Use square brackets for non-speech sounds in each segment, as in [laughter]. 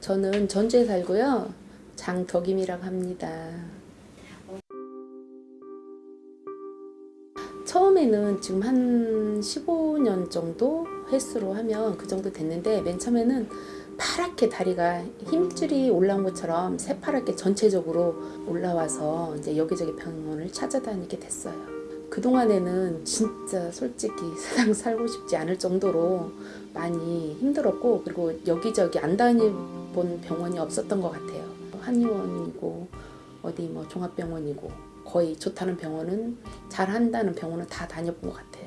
저는 전주에 살고요. 장덕임이라고 합니다. 처음에는 지금 한 15년 정도 횟수로 하면 그 정도 됐는데 맨 처음에는 파랗게 다리가 힘줄이 올라온 것처럼 새파랗게 전체적으로 올라와서 이제 여기저기 병원을 찾아다니게 됐어요. 그동안에는 진짜 솔직히 [laughs] 세상 살고 싶지 않을 정도로 많이 힘들었고 그리고 여기저기 안 다녀본 병원이 없었던 것 같아요. 한의원이고 어디 뭐 종합병원이고 거의 좋다는 병원은 잘한다는 병원은 다 다녀본 것 같아요.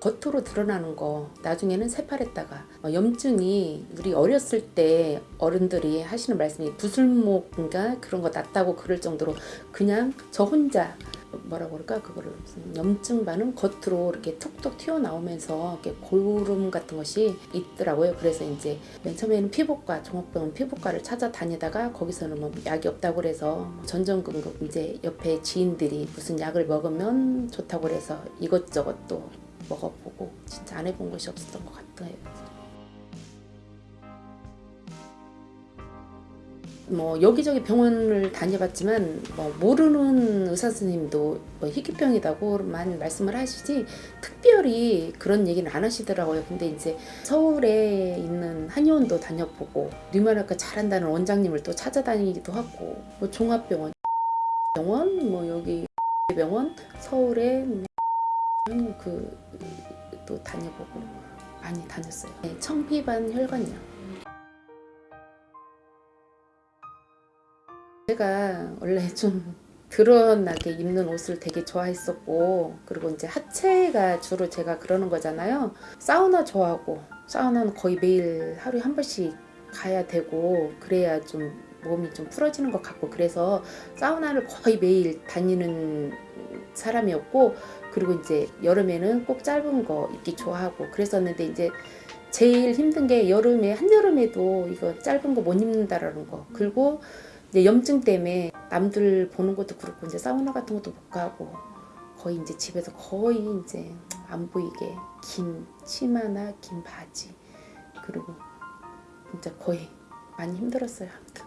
겉으로 드러나는 거 나중에는 새파랬다가 어, 염증이 우리 어렸을 때 어른들이 하시는 말씀이 부술목인가 그런 거 났다고 그럴 정도로 그냥 저 혼자 뭐라고 그럴까 그거를 염증 반응 겉으로 이렇게 툭툭 튀어나오면서 이렇게 고름 같은 것이 있더라고요. 그래서 이제 맨 처음에는 피부과 종합병원 피부과를 찾아다니다가 거기서는 뭐 약이 없다고 그래서 전전긍긍 이제 옆에 지인들이 무슨 약을 먹으면 좋다고 그래서 이것저것 또 먹어보고 진짜 안 해본 것이 없었던 것 같아요. 뭐 여기저기 병원을 다녀봤지만 뭐 모르는 의사 선생님도 뭐 희귀병이다고만 말씀을 하시지 특별히 그런 얘기는 안 하시더라고요. 근데 이제 서울에 있는 한의원도 다녀보고 류마나과 잘한다는 원장님을 또 찾아다니기도 하고 뭐 종합병원 병원 뭐 여기 병원 서울에 그또 다녀보고 많이 다녔어요. 네, 청피반 혈관염. 제가 원래 좀 드러나게 입는 옷을 되게 좋아했었고 그리고 이제 하체가 주로 제가 그러는 거잖아요. 사우나 좋아하고 사우나는 거의 매일 하루에 한 번씩 가야 되고 그래야 좀 몸이 좀 풀어지는 것 같고 그래서 사우나를 거의 매일 다니는 사람이었고 그리고 이제 여름에는 꼭 짧은 거 입기 좋아하고 그랬었는데 이제 제일 힘든 게 여름에 한여름에도 이거 짧은 거 못 입는다라는 거. 그리고 이제 염증 때문에 남들 보는 것도 그렇고 이제 사우나 같은 것도 못 가고 거의 이제 집에서 거의 이제 안 보이게 긴 치마나 긴 바지 그리고 진짜 거의 많이 힘들었어요. 아무튼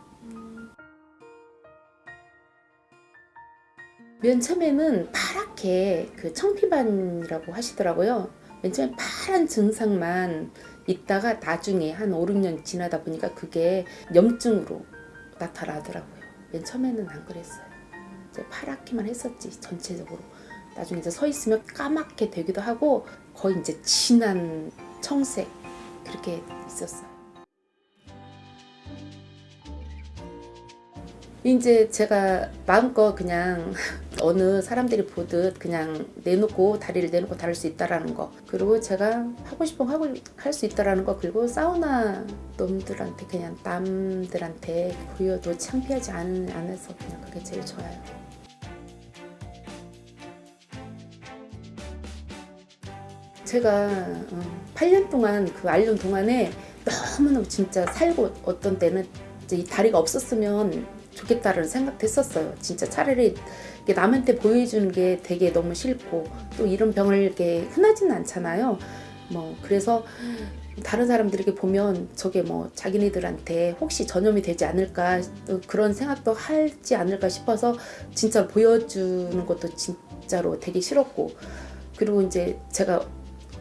맨 처음에는 파랗게 그 청피반이라고 하시더라고요. 맨 처음에 파란 증상만 있다가 나중에 한 5, 6년 지나다 보니까 그게 염증으로 나타나더라고요. 맨 처음에는 안 그랬어요. 이제 파랗게만 했었지 전체적으로. 나중에 이제 서 있으면 까맣게 되기도 하고 거의 이제 진한 청색 그렇게 있었어요. 이제 제가 마음껏 그냥 [laughs] 어느 사람들이 보듯 그냥 내놓고 다리를 내놓고 다룰 수 있다라는 거. 그리고 제가 하고 싶은 거 하고 할 수 있다라는 거. 그리고 사우나 놈들한테 그냥 남들한테 보여도 창피하지 않, 않아서 그냥 그게 제일 좋아요. 제가 8년 동안 그 알륜 동안에 너무너무 진짜 살고 어떤 때는 이 다리가 없었으면 좋겠다는 생각도 했었어요. 진짜 차라리 남한테 보여주는 게 되게 너무 싫고 또 이런 병을 이렇게 흔하지는 않잖아요. 뭐 그래서 다른 사람들에게 보면 저게 뭐 자기네들한테 혹시 전염이 되지 않을까 그런 생각도 하지 않을까 싶어서 진짜 보여주는 것도 진짜로 되게 싫었고 그리고 이제 제가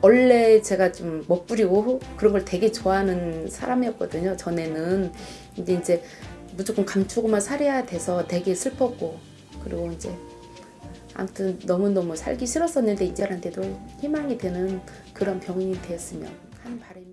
원래 제가 좀 멋부리고 그런 걸 되게 좋아하는 사람이었거든요 전에는 근데 이제 무조건 감추고만 살아야 돼서 되게 슬펐고 그리고 이제 아무튼 너무너무 살기 싫었었는데 이제한테도 희망이 되는 그런 병인이 되었으면 하는 바람이